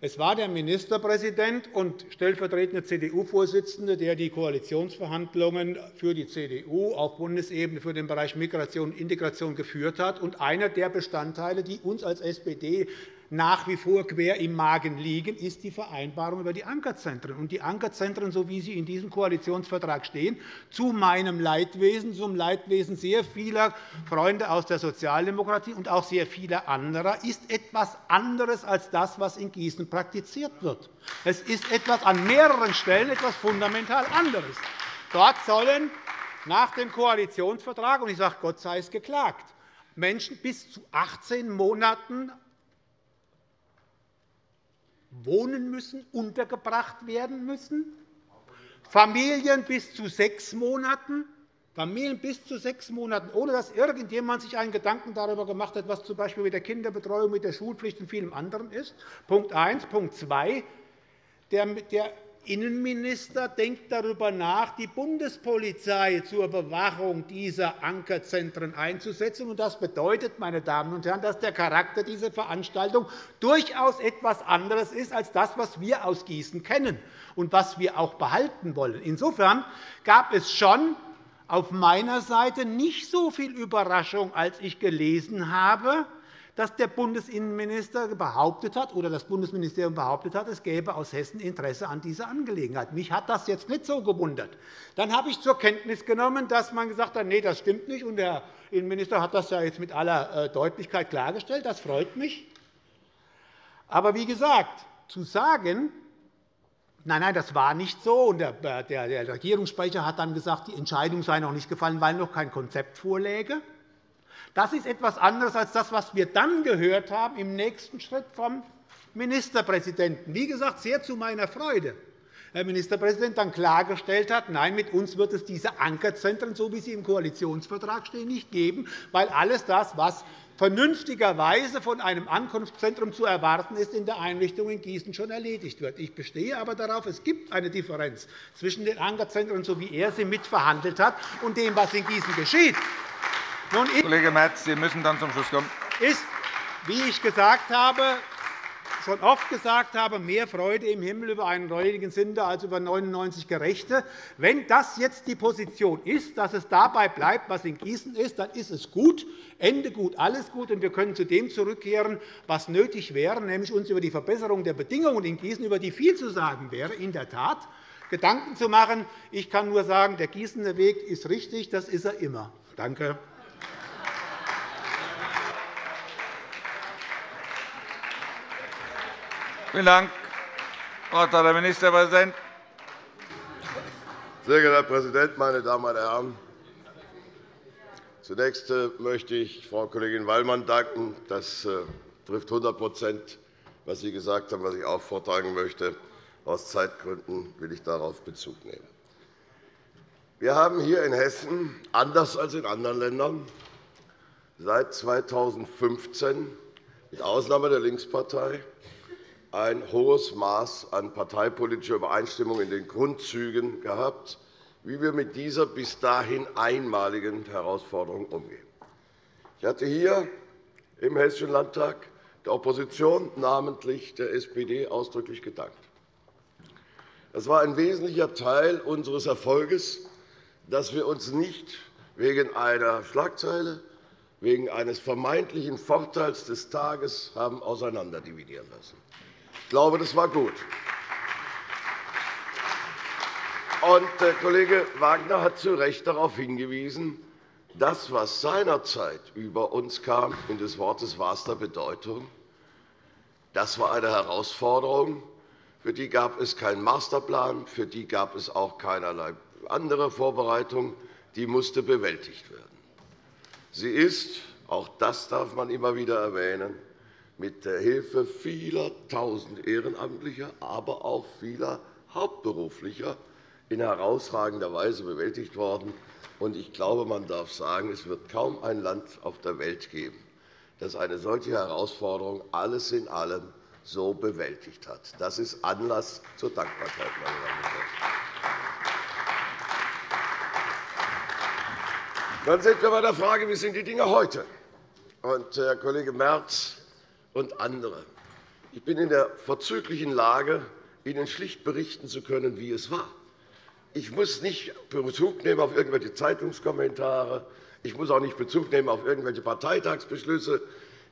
Es war der Ministerpräsident und stellvertretende CDU-Vorsitzende, der die Koalitionsverhandlungen für die CDU auf Bundesebene für den Bereich Migration und Integration geführt hat und einer der Bestandteile, die uns als SPD nach wie vor quer im Magen liegen, ist die Vereinbarung über die Ankerzentren. Und die Ankerzentren, so wie sie in diesem Koalitionsvertrag stehen, zu meinem Leidwesen, zum Leidwesen sehr vieler Freunde aus der Sozialdemokratie und auch sehr vieler anderer, ist etwas anderes als das, was in Gießen praktiziert wird. Es ist etwas an mehreren Stellen etwas fundamental anderes. Dort sollen nach dem Koalitionsvertrag, und ich sage, Gott sei es geklagt, Menschen bis zu 18 Monaten wohnen müssen, untergebracht werden müssen, Familien bis zu sechs Monaten, Familien bis zu sechs Monaten, ohne dass irgendjemand sich einen Gedanken darüber gemacht hat, was z.B. mit der Kinderbetreuung, mit der Schulpflicht und vielem anderen ist. Punkt 1. Punkt 2. Der Innenminister denkt darüber nach, die Bundespolizei zur Bewachung dieser Ankerzentren einzusetzen. Das bedeutet, meine Damen und Herren, dass der Charakter dieser Veranstaltung durchaus etwas anderes ist als das, was wir aus Gießen kennen und was wir auch behalten wollen. Insofern gab es schon auf meiner Seite nicht so viel Überraschung, als ich gelesen habe, dass der Bundesinnenminister behauptet hat oder das Bundesministerium behauptet hat, es gäbe aus Hessen Interesse an dieser Angelegenheit. Mich hat das jetzt nicht so gewundert. Dann habe ich zur Kenntnis genommen, dass man gesagt hat, nee, das stimmt nicht. Und der Innenminister hat das ja jetzt mit aller äh, Deutlichkeit klargestellt. Das freut mich. Aber wie gesagt, zu sagen, Nein, nein, das war nicht so. der, der Regierungssprecher hat dann gesagt, die Entscheidung sei noch nicht gefallen, weil noch kein Konzept vorläge. Das ist etwas anderes als das, was wir dann gehört haben im nächsten Schritt vom Ministerpräsidenten. Wie gesagt, sehr zu meiner Freude. Herr Ministerpräsident dann klargestellt hat, nein, mit uns wird es diese Ankerzentren, so wie sie im Koalitionsvertrag stehen, nicht geben, weil alles das, was vernünftigerweise von einem Ankunftszentrum zu erwarten ist, in der Einrichtung in Gießen schon erledigt wird. Ich bestehe aber darauf, es gibt eine Differenz zwischen den Ankerzentren, so wie er sie mitverhandelt hat, und dem, was in Gießen geschieht. Nun, Kollege Merz, Sie müssen dann zum Schluss kommen. Ist, wie ich gesagt habe, schon oft gesagt habe, mehr Freude im Himmel über einen räudigen Sünder als über 99 Gerechte. Wenn das jetzt die Position ist, dass es dabei bleibt, was in Gießen ist, dann ist es gut, Ende gut, alles gut, und wir können zu dem zurückkehren, was nötig wäre, nämlich uns über die Verbesserung der Bedingungen in Gießen, über die viel zu sagen wäre, in der Tat Gedanken zu machen. Ich kann nur sagen, der Gießener Weg ist richtig, das ist er immer. Danke. Vielen Dank. Wort hat der Ministerpräsident. Sehr geehrter Herr Präsident, meine Damen und Herren! Zunächst äh, möchte ich Frau Kollegin Wallmann danken. Das äh, trifft 100% was Sie gesagt haben, was ich auch vortragen möchte. Aus Zeitgründen will ich darauf Bezug nehmen. Wir haben hier in Hessen, anders als in anderen Ländern, seit 2015 mit Ausnahme der Linkspartei ein hohes Maß an parteipolitischer Übereinstimmung in den Grundzügen gehabt, wie wir mit dieser bis dahin einmaligen Herausforderung umgehen. Ich hatte hier im Hessischen Landtag der Opposition, namentlich der SPD, ausdrücklich gedankt. Das war ein wesentlicher Teil unseres Erfolges, dass wir uns nicht wegen einer Schlagzeile, wegen eines vermeintlichen Vorteils des Tages haben auseinanderdividieren lassen. Ich glaube, das war gut. Und der Kollege Wagner hat zu Recht darauf hingewiesen, das, was seinerzeit über uns kam, in des Wortes wahrster Bedeutung, Das war eine Herausforderung. Für die gab es keinen Masterplan, für die gab es auch keinerlei andere Vorbereitung. Die musste bewältigt werden. Sie ist, auch das darf man immer wieder erwähnen, mit der Hilfe vieler Tausend Ehrenamtlicher, aber auch vieler Hauptberuflicher in herausragender Weise bewältigt worden. Ich glaube, man darf sagen, es wird kaum ein Land auf der Welt geben, das eine solche Herausforderung alles in allem so bewältigt hat. Das ist Anlass zur Dankbarkeit. Meine Damen und Herren. Dann sind wir bei der Frage, wie sind die Dinge heute? Und Herr Kollege Merz und andere. Ich bin in der vorzüglichen Lage, Ihnen schlicht berichten zu können, wie es war. Ich muss nicht Bezug nehmen auf irgendwelche Zeitungskommentare. Ich muss auch nicht Bezug nehmen auf irgendwelche Parteitagsbeschlüsse.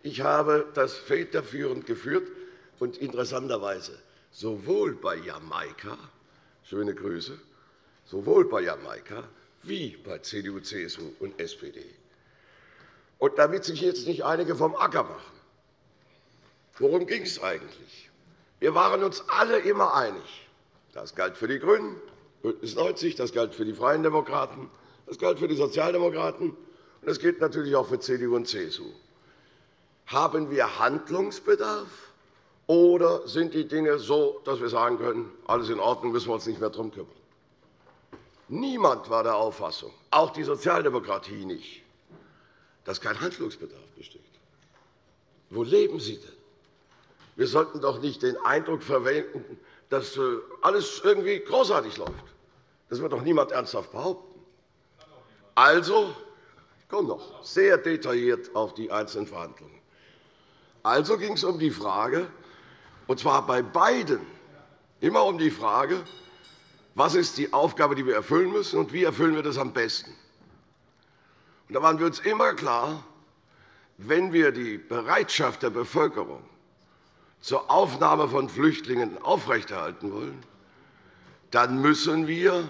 Ich habe das federführend geführt. Und interessanterweise, sowohl bei Jamaika, schöne Grüße, sowohl bei Jamaika wie bei CDU, CSU und SPD. Und damit sich jetzt nicht einige vom Acker machen, worum ging es eigentlich? Wir waren uns alle immer einig. Das galt für die GRÜNEN, BÜNDNIS 90 das galt für die Freien Demokraten, das galt für die Sozialdemokraten, und das gilt natürlich auch für CDU und CSU. Haben wir Handlungsbedarf? Oder sind die Dinge so, dass wir sagen können, alles in Ordnung, müssen wir uns nicht mehr darum kümmern? Niemand war der Auffassung, auch die Sozialdemokratie nicht, dass kein Handlungsbedarf besteht. Wo leben Sie denn? Wir sollten doch nicht den Eindruck verwenden, dass äh, alles irgendwie großartig läuft. Das wird doch niemand ernsthaft behaupten. Also, ich komme noch sehr detailliert auf die einzelnen Verhandlungen. Also ging es um die Frage, und zwar bei beiden immer um die Frage, was ist die Aufgabe, die wir erfüllen müssen, und wie erfüllen wir das am besten. Und da waren wir uns immer klar, wenn wir die Bereitschaft der Bevölkerung zur Aufnahme von Flüchtlingen aufrechterhalten wollen, dann müssen wir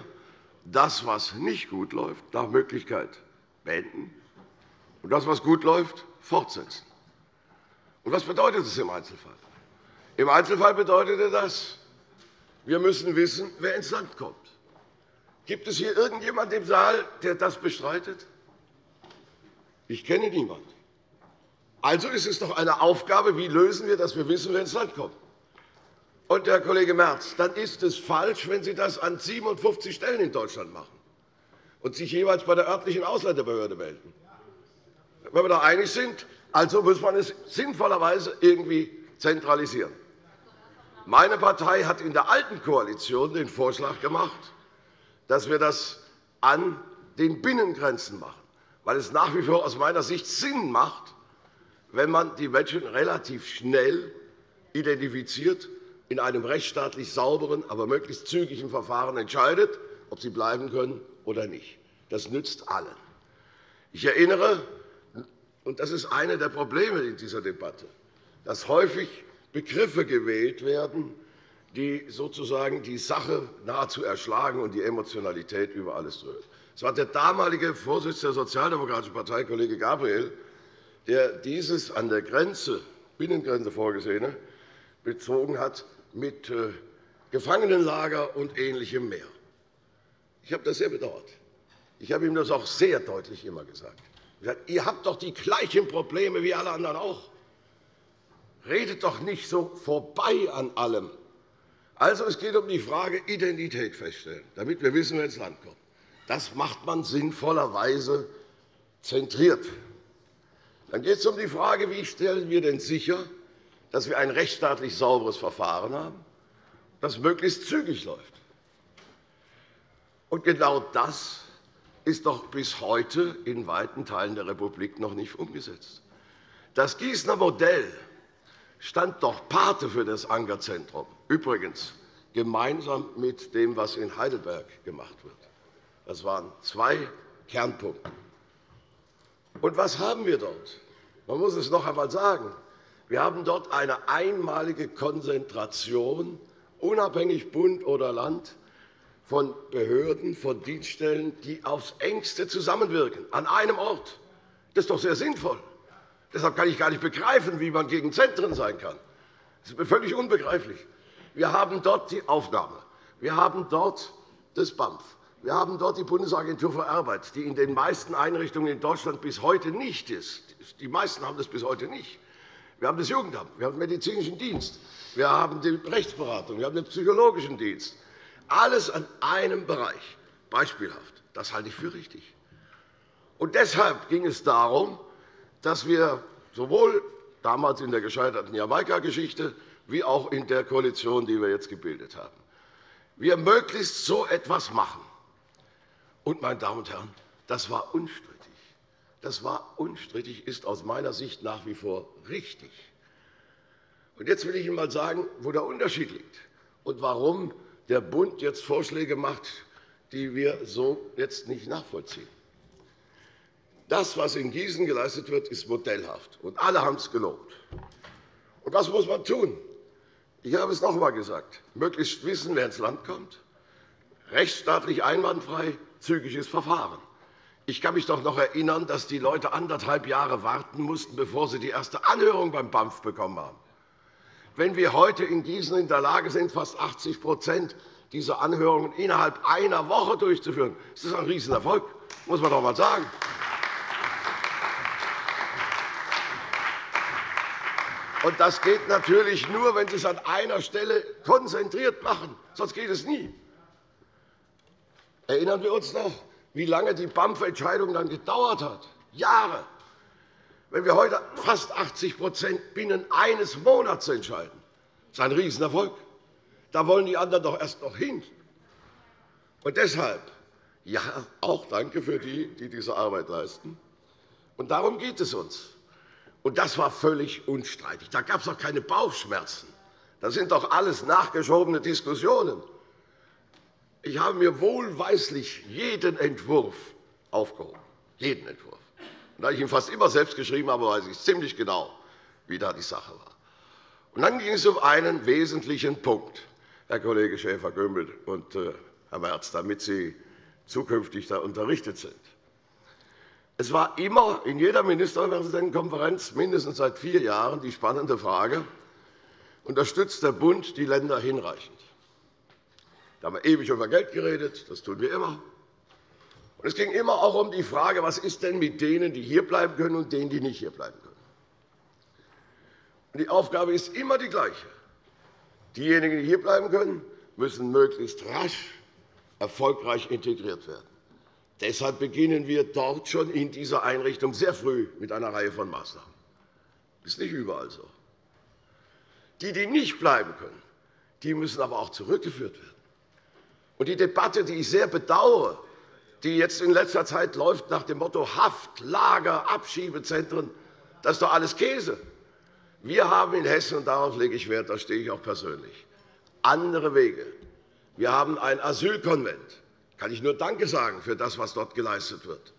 das, was nicht gut läuft, nach Möglichkeit beenden und das, was gut läuft, fortsetzen. Und was bedeutet das im Einzelfall? Im Einzelfall bedeutete das, wir müssen wissen, wer ins Land kommt. Gibt es hier irgendjemanden im Saal, der das bestreitet? Ich kenne niemanden. Also ist es doch eine Aufgabe, wie lösen wir, dass wir wissen, wer ins Land kommt. Und, Herr Kollege Merz, dann ist es falsch, wenn Sie das an 57 Stellen in Deutschland machen und sich jeweils bei der örtlichen Ausländerbehörde melden. Wenn wir da einig sind, also muss man es sinnvollerweise irgendwie zentralisieren. Meine Partei hat in der alten Koalition den Vorschlag gemacht, dass wir das an den Binnengrenzen machen, weil es nach wie vor aus meiner Sicht Sinn macht, wenn man die Menschen relativ schnell identifiziert, in einem rechtsstaatlich sauberen, aber möglichst zügigen Verfahren entscheidet, ob sie bleiben können oder nicht. Das nützt allen. Ich erinnere, und das ist eine der Probleme in dieser Debatte, dass häufig Begriffe gewählt werden, die sozusagen die Sache nahezu erschlagen und die Emotionalität über alles drüber. Es war der damalige Vorsitzende der Sozialdemokratischen Partei, Kollege Gabriel, der dieses an der Grenze, Binnengrenze vorgesehene bezogen hat mit äh, Gefangenenlager und Ähnlichem mehr. Ich habe das sehr bedauert. Ich habe ihm das auch sehr deutlich immer gesagt. Ihr habt doch die gleichen Probleme wie alle anderen auch. Redet doch nicht so vorbei an allem. Also, es geht um die Frage Identität feststellen, damit wir wissen, wer ins Land kommt. Das macht man sinnvollerweise zentriert. Dann geht es um die Frage, wie stellen wir denn sicher, dass wir ein rechtsstaatlich sauberes Verfahren haben, das möglichst zügig läuft. Und genau das ist doch bis heute in weiten Teilen der Republik noch nicht umgesetzt. Das Gießener Modell stand doch Pate für das Ankerzentrum, übrigens gemeinsam mit dem, was in Heidelberg gemacht wird. Das waren zwei Kernpunkte. Und was haben wir dort? Man muss es noch einmal sagen. Wir haben dort eine einmalige Konzentration, unabhängig Bund oder Land, von Behörden, von Dienststellen, die aufs engste zusammenwirken, an einem Ort. Das ist doch sehr sinnvoll. Deshalb kann ich gar nicht begreifen, wie man gegen Zentren sein kann. Das ist mir völlig unbegreiflich. Wir haben dort die Aufnahme. Wir haben dort das BAMF. Wir haben dort die Bundesagentur für Arbeit, die in den meisten Einrichtungen in Deutschland bis heute nicht ist. Die meisten haben das bis heute nicht. Wir haben das Jugendamt, wir haben den medizinischen Dienst, wir haben die Rechtsberatung, wir haben den psychologischen Dienst. Alles an einem Bereich. Beispielhaft. Das halte ich für richtig. Und deshalb ging es darum, dass wir sowohl damals in der gescheiterten Jamaika-Geschichte wie auch in der Koalition, die wir jetzt gebildet haben, wir möglichst so etwas machen. Und, meine Damen und Herren, das war unstrittig. Das war unstrittig, ist aus meiner Sicht nach wie vor richtig. Und jetzt will ich Ihnen einmal sagen, wo der Unterschied liegt und warum der Bund jetzt Vorschläge macht, die wir so jetzt nicht nachvollziehen. Das, was in Gießen geleistet wird, ist modellhaft, und alle haben es gelobt. Und was muss man tun? Ich habe es noch einmal gesagt. Möglichst wissen, wer ins Land kommt, rechtsstaatlich einwandfrei, zügiges Verfahren. Ich kann mich doch noch erinnern, dass die Leute anderthalb Jahre warten mussten, bevor sie die erste Anhörung beim BAMF bekommen haben. Wenn wir heute in Gießen in der Lage sind, fast 80% dieser Anhörungen innerhalb einer Woche durchzuführen, ist das ein Riesenerfolg, muss man doch einmal sagen. Und das geht natürlich nur, wenn Sie es an einer Stelle konzentriert machen. Sonst geht es nie. Erinnern wir uns noch, wie lange die BAMF-Entscheidung dann gedauert hat? Jahre. Wenn wir heute fast 80% binnen eines Monats entscheiden, das ist ein Riesenerfolg. Da wollen die anderen doch erst noch hin. Und deshalb, ja, auch danke für die, die diese Arbeit leisten. Und darum geht es uns. Und das war völlig unstreitig. Da gab es auch keine Bauchschmerzen. Das sind doch alles nachgeschobene Diskussionen. Ich habe mir wohlweislich jeden Entwurf aufgehoben. Jeden Entwurf. Und da ich ihn fast immer selbst geschrieben habe, weiß ich ziemlich genau, wie da die Sache war. Und dann ging es um einen wesentlichen Punkt, Herr Kollege Schäfer-Gümbel und äh, Herr Merz, damit Sie zukünftig da unterrichtet sind. Es war immer in jeder Ministerpräsidentenkonferenz mindestens seit vier Jahren die spannende Frage, unterstützt der Bund die Länder hinreichend? Da haben wir ewig über Geld geredet, das tun wir immer. Und es ging immer auch um die Frage, was ist denn mit denen, die hierbleiben können, und denen, die nicht hierbleiben können. Und die Aufgabe ist immer die gleiche. Diejenigen, die hierbleiben können, müssen möglichst rasch erfolgreich integriert werden. Deshalb beginnen wir dort schon in dieser Einrichtung sehr früh mit einer Reihe von Maßnahmen. Das ist nicht überall so. Die, die nicht bleiben können, die müssen aber auch zurückgeführt werden. Und die Debatte, die ich sehr bedauere, die jetzt in letzter Zeit läuft nach dem Motto Haft, Lager, Abschiebezentren, das ist doch alles Käse. Wir haben in Hessen, und darauf lege ich Wert, da stehe ich auch persönlich, andere Wege. Wir haben ein Asylkonvent kann ich nur Danke sagen für das, was dort geleistet wird.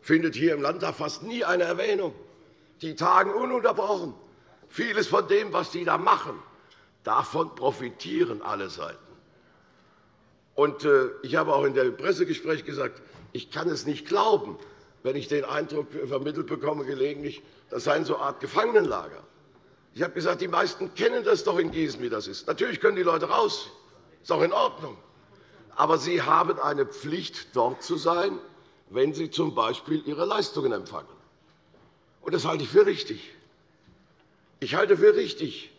Findet hier im Landtag fast nie eine Erwähnung. Die tagen ununterbrochen. Vieles von dem, was die da machen, davon profitieren alle Seiten. Und äh, ich habe auch in dem Pressegespräch gesagt, ich kann es nicht glauben, wenn ich den Eindruck vermittelt bekomme, gelegentlich, das sei so eine Art Gefangenenlager. Ich habe gesagt, die meisten kennen das doch in Gießen, wie das ist. Natürlich können die Leute raus. Das ist auch in Ordnung aber sie haben eine Pflicht, dort zu sein, wenn sie z. B. ihre Leistungen empfangen. Das halte ich für richtig. Ich halte für richtig,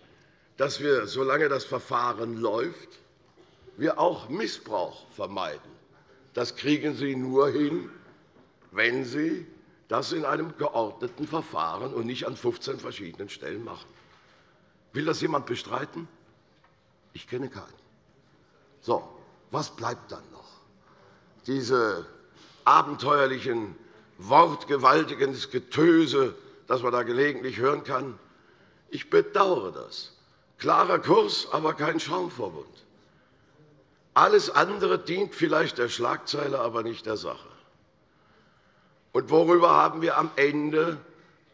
dass wir, solange das Verfahren läuft, wir auch Missbrauch vermeiden. Das kriegen Sie nur hin, wenn Sie das in einem geordneten Verfahren und nicht an 15 verschiedenen Stellen machen. Will das jemand bestreiten? Ich kenne keinen. So, was bleibt dann noch? Diese abenteuerlichen, wortgewaltigen Getöse, das man da gelegentlich hören kann. Ich bedauere das. Klarer Kurs, aber kein Schaumverbund. Alles andere dient vielleicht der Schlagzeile, aber nicht der Sache. Und worüber haben wir am Ende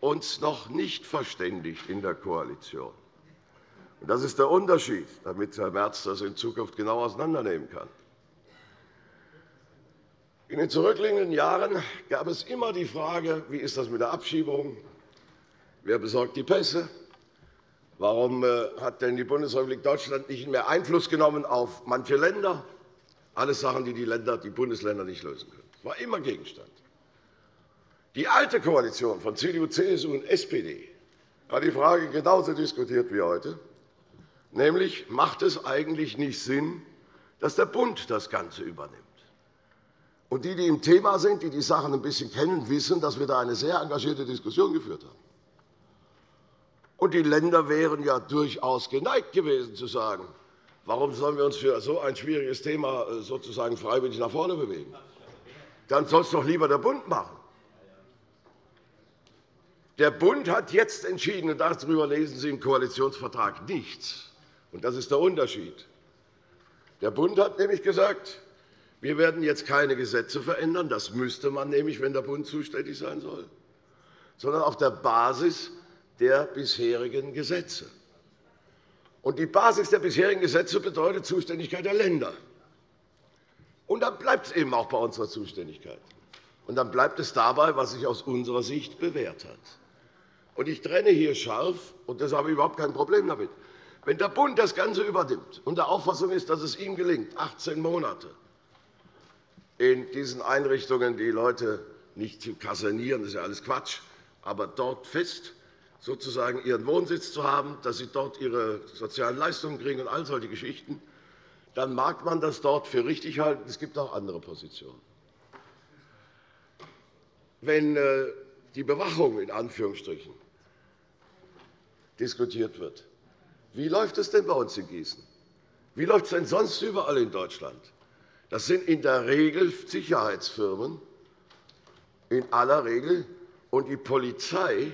uns noch nicht verständigt in der Koalition? Das ist der Unterschied, damit Herr Merz das in Zukunft genau auseinandernehmen kann. In den zurückliegenden Jahren gab es immer die Frage, wie ist das mit der Abschiebung, wer besorgt die Pässe. Warum äh, hat denn die Bundesrepublik Deutschland nicht mehr Einfluss genommen auf manche Länder? Alles Sachen, die die, Länder, die Bundesländer nicht lösen können. Das war immer Gegenstand. Die alte Koalition von CDU, CSU und SPD hat die Frage genauso diskutiert wie heute, nämlich macht es eigentlich nicht Sinn, dass der Bund das Ganze übernimmt. Und die, die im Thema sind, die die Sachen ein bisschen kennen, wissen, dass wir da eine sehr engagierte Diskussion geführt haben. Und die Länder wären ja durchaus geneigt gewesen, zu sagen, warum sollen wir uns für so ein schwieriges Thema äh, sozusagen freiwillig nach vorne bewegen? Dann soll es doch lieber der Bund machen. Der Bund hat jetzt entschieden, und darüber lesen Sie im Koalitionsvertrag nichts. Und das ist der Unterschied. Der Bund hat nämlich gesagt, wir werden jetzt keine Gesetze verändern. Das müsste man nämlich, wenn der Bund zuständig sein soll, sondern auf der Basis der bisherigen Gesetze. Die Basis der bisherigen Gesetze bedeutet Zuständigkeit der Länder. Und dann bleibt es eben auch bei unserer Zuständigkeit. Und dann bleibt es dabei, was sich aus unserer Sicht bewährt hat. Und ich trenne hier scharf, und deshalb habe ich überhaupt kein Problem damit. Wenn der Bund das Ganze übernimmt und der Auffassung ist, dass es ihm gelingt, 18 Monate in diesen Einrichtungen die Leute nicht zu kasernieren, das ist ja alles Quatsch, aber dort fest sozusagen ihren Wohnsitz zu haben, dass sie dort ihre sozialen Leistungen kriegen und all solche Geschichten, dann mag man das dort für richtig halten. Es gibt auch andere Positionen. Wenn äh, die Bewachung in Anführungsstrichen diskutiert wird, wie läuft es denn bei uns in Gießen? Wie läuft es denn sonst überall in Deutschland? Das sind in der Regel Sicherheitsfirmen, in aller Regel, und die Polizei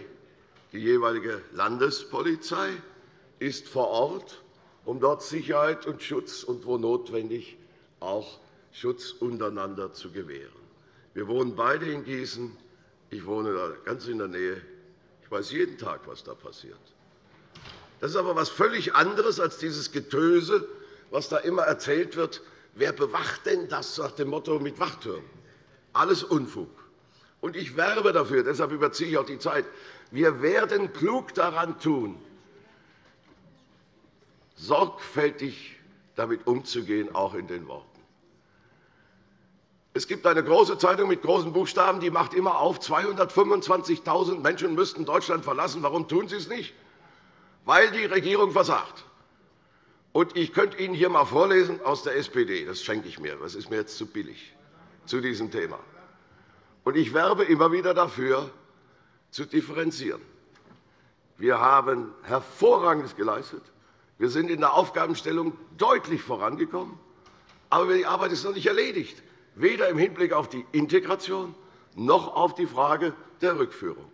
die jeweilige Landespolizei ist vor Ort, um dort Sicherheit und Schutz und, wo notwendig, auch Schutz untereinander zu gewähren. Wir wohnen beide in Gießen. Ich wohne da ganz in der Nähe. Ich weiß jeden Tag, was da passiert. Das ist aber etwas völlig anderes als dieses Getöse, was da immer erzählt wird. Wer bewacht denn das nach dem Motto mit Wachtürmen? Alles Unfug. Und ich werbe dafür, deshalb überziehe ich auch die Zeit, wir werden klug daran tun, sorgfältig damit umzugehen, auch in den Worten. Es gibt eine große Zeitung mit großen Buchstaben, die macht immer auf, 225.000 Menschen müssten Deutschland verlassen. Warum tun sie es nicht? Weil die Regierung versagt. Und ich könnte Ihnen hier einmal vorlesen aus der SPD. Das schenke ich mir. Das ist mir jetzt zu billig zu diesem Thema. Und ich werbe immer wieder dafür, zu differenzieren. Wir haben Hervorragendes geleistet. Wir sind in der Aufgabenstellung deutlich vorangekommen. Aber die Arbeit ist noch nicht erledigt, weder im Hinblick auf die Integration noch auf die Frage der Rückführung.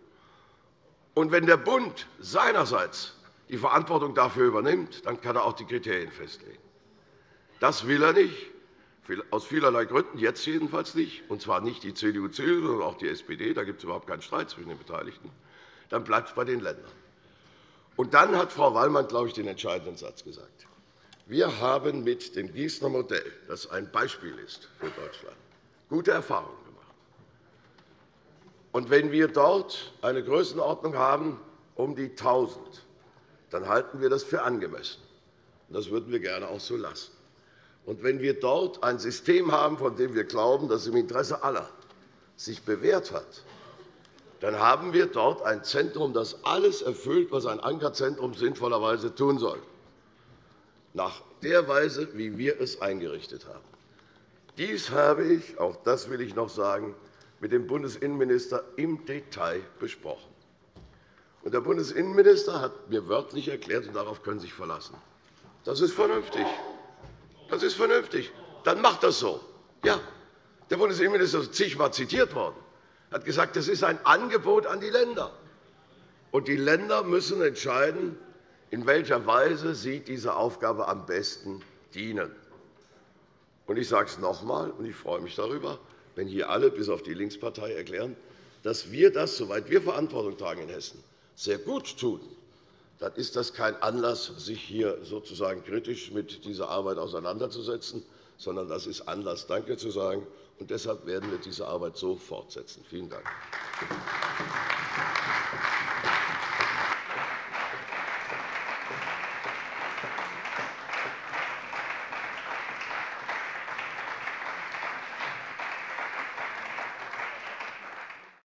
Und wenn der Bund seinerseits die Verantwortung dafür übernimmt, dann kann er auch die Kriterien festlegen. Das will er nicht, aus vielerlei Gründen, jetzt jedenfalls nicht, und zwar nicht die CDU, CSU, sondern auch die SPD, da gibt es überhaupt keinen Streit zwischen den Beteiligten, dann bleibt es bei den Ländern. Und dann hat Frau Wallmann, glaube ich, den entscheidenden Satz gesagt. Wir haben mit dem Gießener Modell, das ein Beispiel ist für Deutschland, gute Erfahrungen gemacht. Und wenn wir dort eine Größenordnung haben um die 1.000, dann halten wir das für angemessen. Das würden wir gerne auch so lassen. Und wenn wir dort ein System haben, von dem wir glauben, dass es im Interesse aller sich bewährt hat, dann haben wir dort ein Zentrum, das alles erfüllt, was ein Ankerzentrum sinnvollerweise tun soll, nach der Weise, wie wir es eingerichtet haben. Dies habe ich, auch das will ich noch sagen, mit dem Bundesinnenminister im Detail besprochen. Der Bundesinnenminister hat mir wörtlich erklärt, und darauf können Sie sich verlassen, das ist vernünftig. Das ist vernünftig. Dann macht das so. Ja, der Bundesinnenminister ist zigmal zitiert worden. Er hat gesagt, das ist ein Angebot an die Länder. Und die Länder müssen entscheiden, in welcher Weise sie dieser Aufgabe am besten dienen. Und ich sage es noch einmal, und ich freue mich darüber, wenn hier alle, bis auf die Linkspartei, erklären, dass wir das, soweit wir Verantwortung tragen in Hessen, sehr gut tun dann ist das kein Anlass, sich hier sozusagen kritisch mit dieser Arbeit auseinanderzusetzen, sondern das ist Anlass, Danke zu sagen. Und deshalb werden wir diese Arbeit so fortsetzen. Vielen Dank.